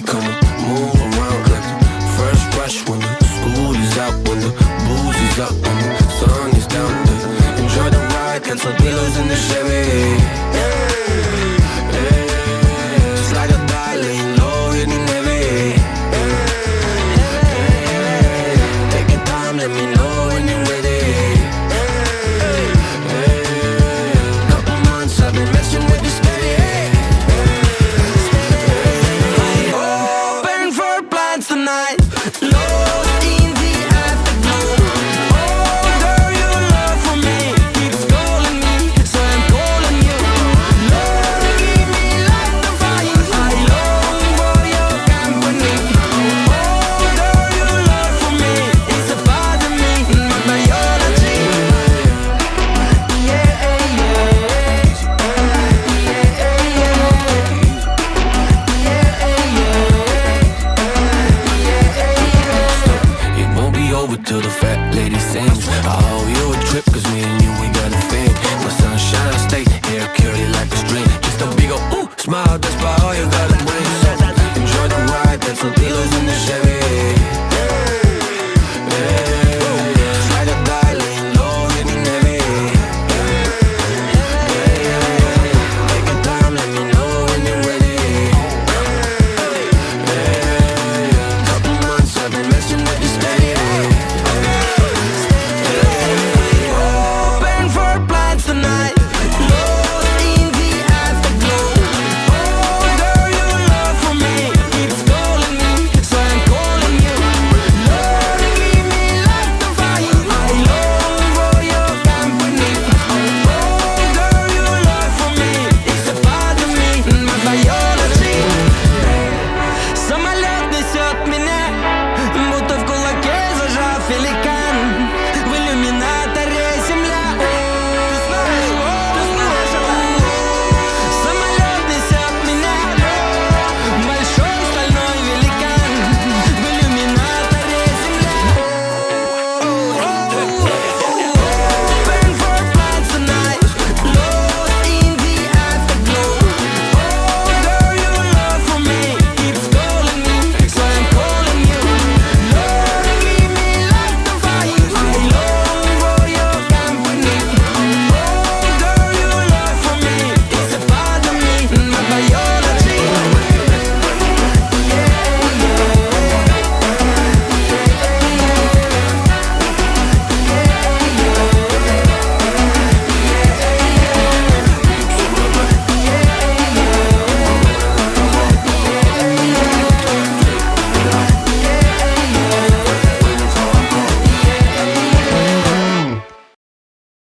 come on, move around like the first rush when the school is out, when the booze is up, when the sun is down. Enjoy the ride, cancel pillows in the Chevy. till the fat lady sings. I owe you a trip cause me and you ain't got a thing My sunshine state, here, curly like a string. Just a big ol' ooh, smile, that's about all you gotta bring. So enjoy the ride, that's some pillows in the shade